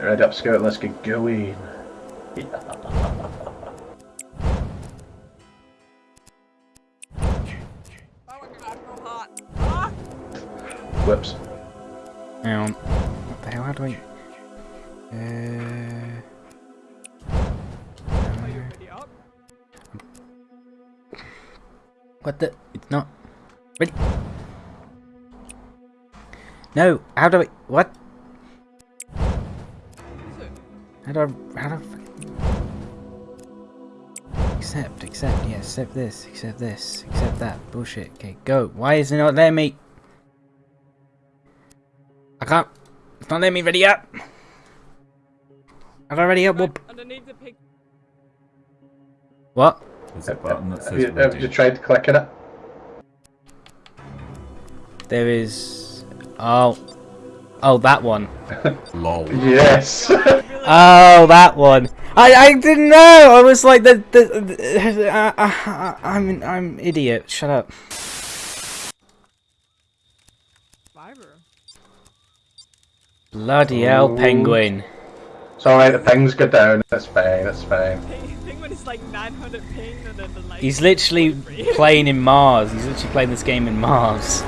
Right, up, Scout. Let's get going. Whoops. Hang on. What the hell? How do I? Uh. What the? It's not. Ready? No. How do I? What? How do I? How do I? Accept, accept, yeah, accept this, accept this, accept that. Bullshit. Okay, go. Why is it not letting me? I can't. It's not letting me ready up. Have I ready up? Right, Whoop. underneath the pig. What? There's a button that Have you, have you ready. tried clicking it? There is. Oh. Oh, that one. Lol. Yes. Oh, that one. I I didn't know. I was like the the. the uh, uh, I'm an, I'm idiot. Shut up. Fiber. Bloody hell, penguin. it's alright, the pings go down. That's fine, that's fine. Penguin is like 900 ping and then the. He's literally playing in Mars. He's literally playing this game in Mars.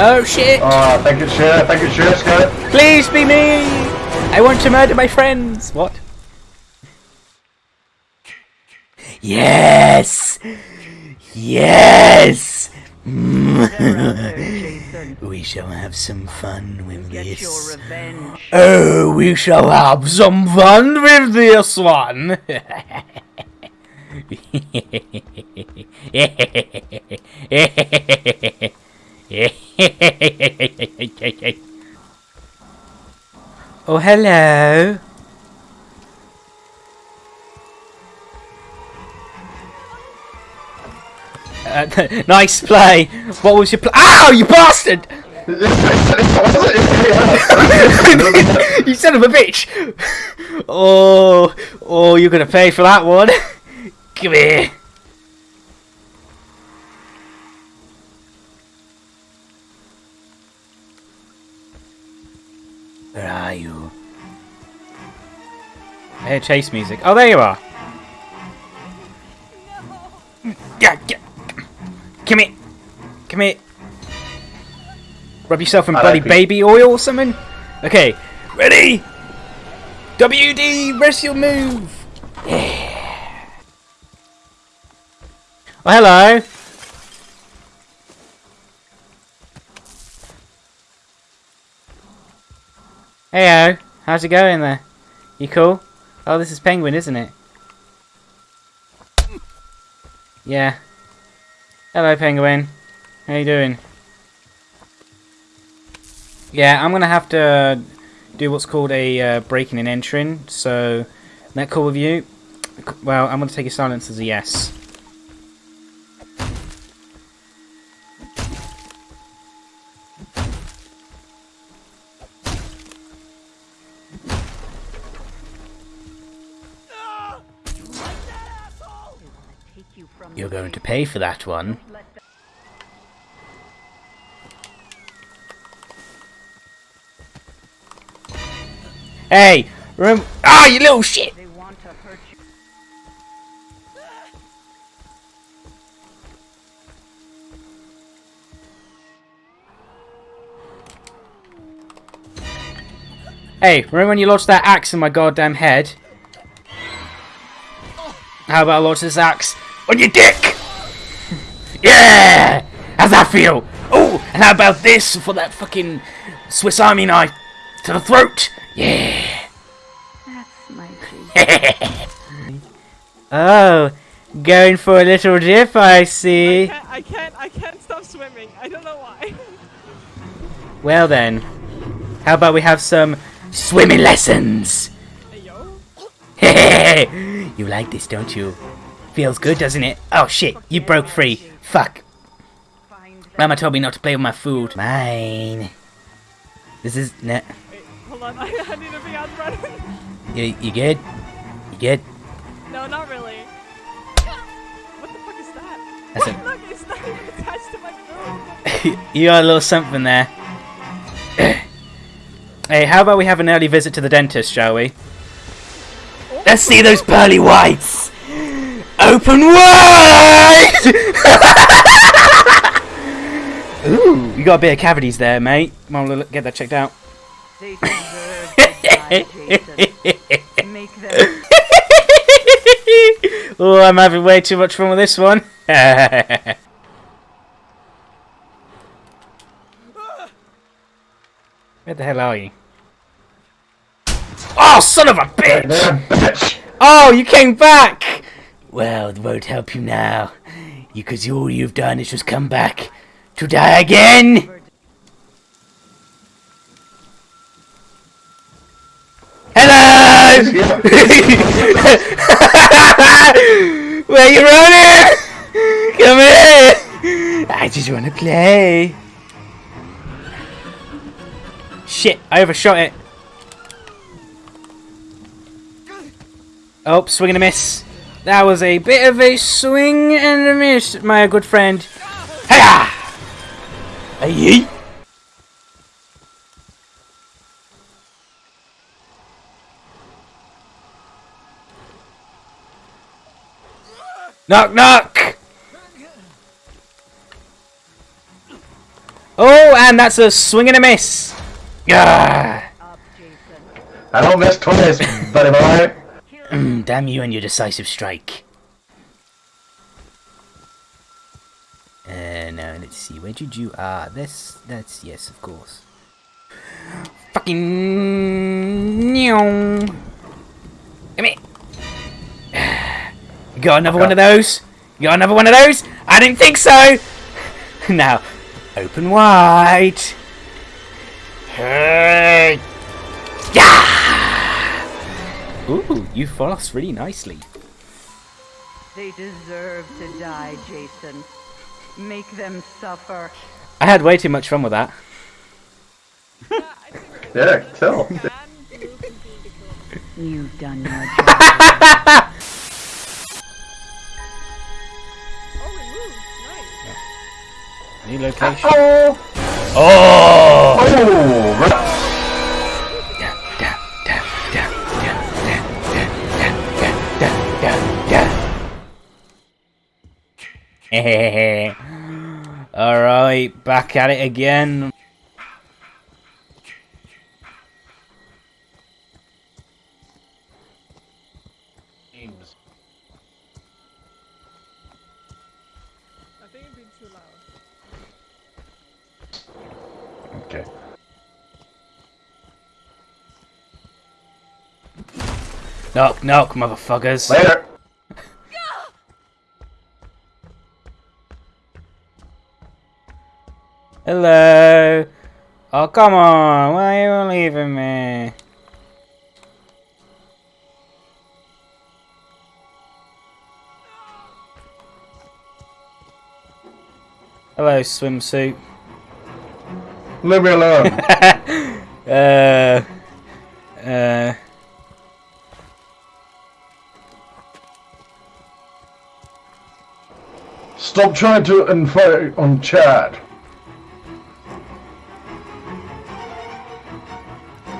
Oh shit! Oh, thank you, it's Thank you, think it's sure, Please be me! I want to murder my friends! What? Yes! Yes! we shall have some fun with Get this. revenge. Oh, we shall have some fun with this one! oh, hello. Uh, nice play. What was your pl- Ow, you bastard! you son of a bitch! Oh, oh, you're gonna pay for that one. Come here. I hear chase music. Oh, there you are. Yeah, yeah. Come here. Come here. Rub yourself in I bloody like baby oil or something. Okay, ready? WD, rest your move. Yeah. Oh, hello. Heyo, how's it going there? You cool? Oh, this is Penguin, isn't it? Yeah. Hello, Penguin. How you doing? Yeah, I'm gonna have to do what's called a uh, breaking and entering. So, that cool with you? Well, I'm gonna take your silence as a yes. Pay for that one. Hey, remember? Ah, you little shit! They want to hurt you. Hey, remember when you lodged that axe in my goddamn head? How about I lodge this axe on your dick? Yeah! How's that feel? Oh, and how about this for that fucking Swiss Army knife to the throat? Yeah! That's my G. Oh, going for a little dip, I I see. can't, I can't, I can't stop swimming. I don't know why. Well then, how about we have some swimming lessons? Hey, yo. you like this, don't you? Feels good, doesn't it? Oh shit, you broke free. Fuck. Find. Mama told me not to play with my food. Mine. This is... Nah. Wait, hold on. I, I need to be on running. You, you good? You good? No, not really. What the fuck is that? That's What? Look, it's not even attached to my food. you got a little something there. Hey, how about we have an early visit to the dentist, shall we? Oh. Let's see those pearly whites! Open wide! Ooh, you got a bit of cavities there, mate. Come on, get that checked out. They deserve to die, Jason. Make them oh, I'm having way too much fun with this one. Where the hell are you? Oh, son of a bitch. Oh, you came back! Well, it won't help you now. Because all you've done is just come back to die again! Hello! Where you running? Come here! I just want to play. Shit, I overshot it. Oh, swing and a miss. That was a bit of a swing and a miss, my good friend. Hiya! Hey! Knock knock! Oh, and that's a swing and a miss. Ah. up, Jason. I don't miss twice, buddy boy. Mm, Damn you and your decisive strike. Uh, now let's see. Where did you? Ah, this. That's yes, of course. Fucking. Come here. You got another one of those? You got another one of those? I didn't think so. now, open wide. Hey. Yeah. Ooh, you floss really nicely. They deserve to die, Jason. Make them suffer. I had way too much fun with that. Yeah, I think Yeah, kill. Dan, Blue continue to kill him. You've done your job. Oh, New location. Oh! Oh! Oh! right. Alright, back at it again. Okay. Knock, knock, motherfuckers. Later. Hello. Oh, come on. Why are you leaving me? Hello, swimsuit. Leave me alone. uh, uh, Stop trying to inflate on Chad.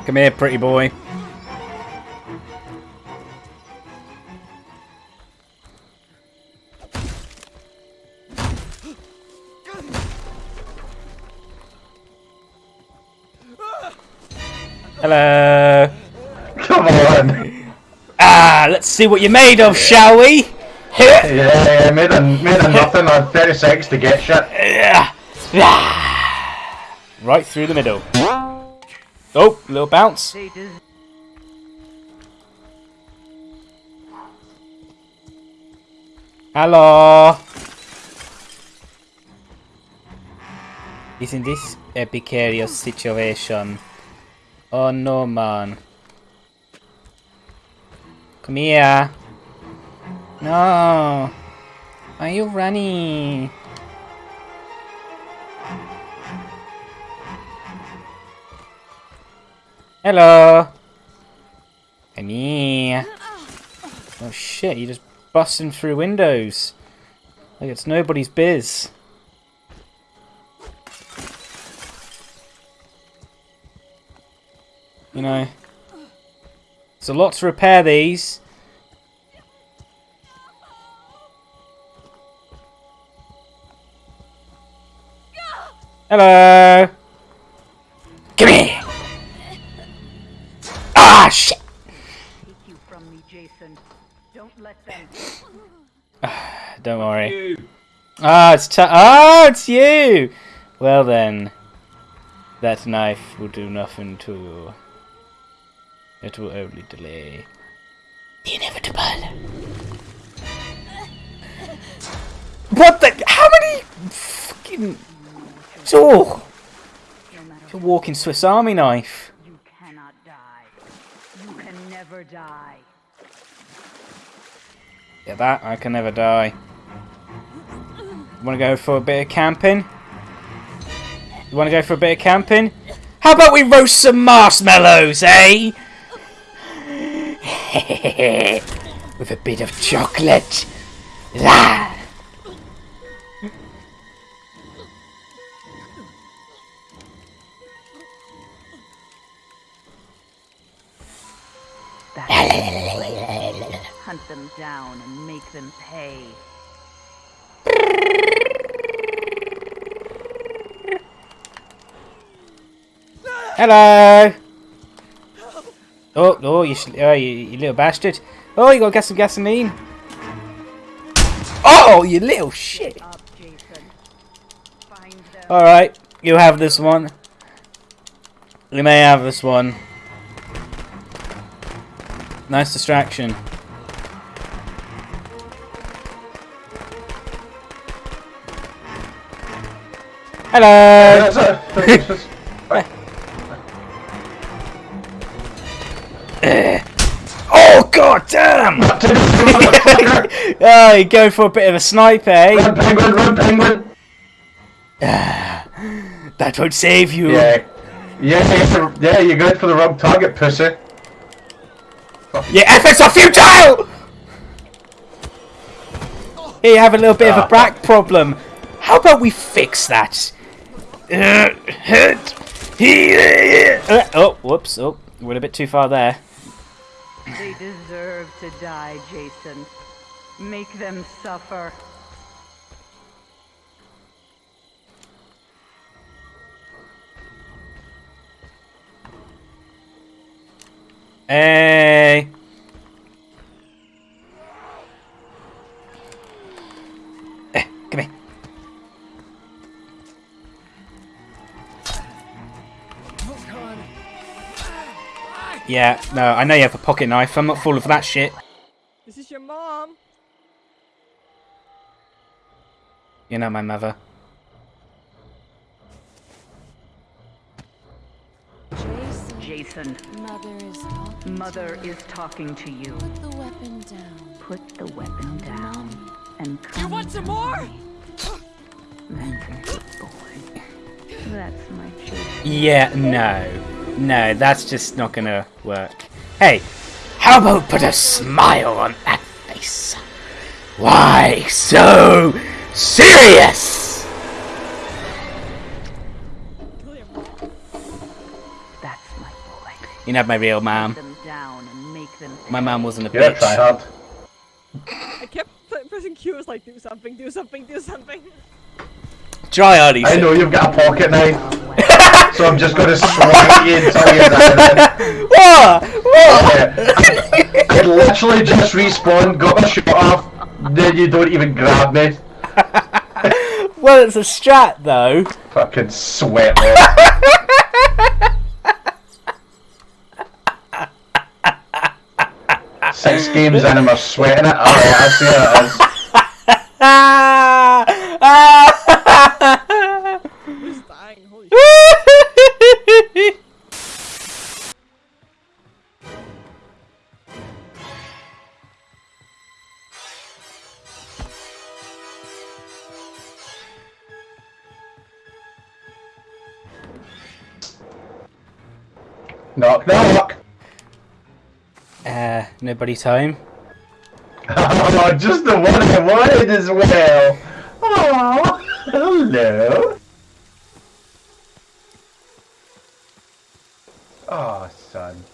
Come here, pretty boy. Hello. Come on. Ah, let's see what you're made of, shall we? Yeah, yeah, made a, made a nothing on 30 seconds to get shit. Yeah. Right through the middle. Oh, little bounce. Hello. Isn't this a precarious situation? Oh no, man. Come here. No. Are you running? Hello. Come. Oh shit, you're just busting through windows. Like it's nobody's biz. You know. It's a lot to repair these. Hello. Don't worry. Ah, it's t- ah, it's you. Well then, that knife will do nothing to you. It will only delay the inevitable. What the? How many fucking? Oh, it's a walking Swiss Army knife. you cannot die. You can never die. Yeah, that I can never die. Want to go for a bit of camping? You want to go for a bit of camping? How about we roast some marshmallows, eh? With a bit of chocolate. La. Hunt them down and make them pay. Hello. Oh, oh, you, oh, you, you little bastard. Oh, you got to get some gasoline. Oh, you little shit. Alright, you have this one. You may have this one. Nice distraction. Hello! damn! oh, you go for a bit of a sniper, eh? Run, penguin, run, penguin. That won't save you. Yeah. Yeah, yeah, yeah, you're going for the wrong target, pussy. Your efforts are futile! Here you have a little bit of a Ah. back problem. How about we fix that? Uh, uh, oh, whoops. Oh, went a bit too far there. They deserve to die, Jason. Make them suffer. Hey. Yeah, no, I know you have a pocket knife. I'm not full of that shit. This is your mom. You're not my mother. Jason, Jason, Mother is talking. Mother to you. is talking to you. Put the weapon down. Put the weapon to down Mommy. and come. You want some more? That's a boy. That's my Jason. Yeah, no. No, that's just not gonna work. Hey, how about put a smile on that face? Why so serious? Kill your mom. That's my boy. You know my real mom. Put them down and make them. My mom wasn't a You're a bitch. tryhard. I kept pressing Q. Was like, do something, do something, do something. Try hard, I know you've got a pocket knife, so I'm just going to swing you until you're dead. What? What? Yeah. I literally just respawned, got my shot off, then you don't even grab me. Well, it's a strat though. Fucking sweat. Six games in and I'm sweating it. Oh, Alright, I see how it is. Knock, knock. uh, nobody's home. Oh, just the one I wanted as well. Oh, hello. Oh, son.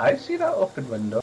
I see that open window.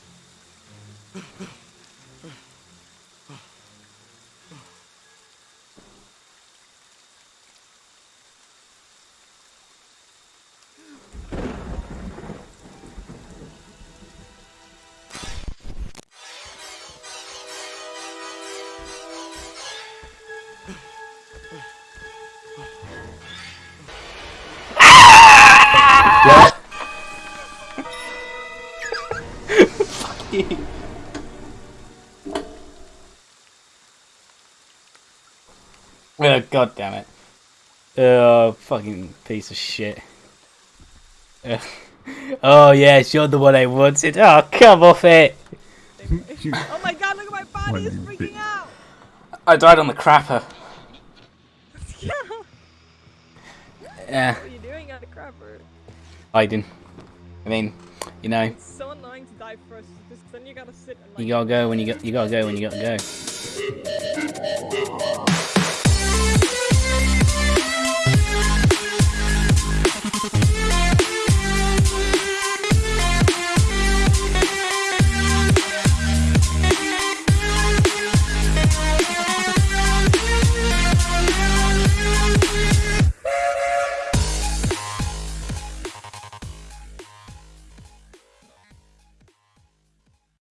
Oh, god damn it. Oh, fucking piece of shit. Ugh. Oh, yes, you're the one I wanted. Oh, come off it. oh my god, look at my body, it's freaking out! I died on the crapper. yeah. Yeah, What are you doing at the crapper? hiding. I mean, you know, It's so annoying to die first, because then you gotta sit and like... you gotta go when you got, you gotta go when you gotta go.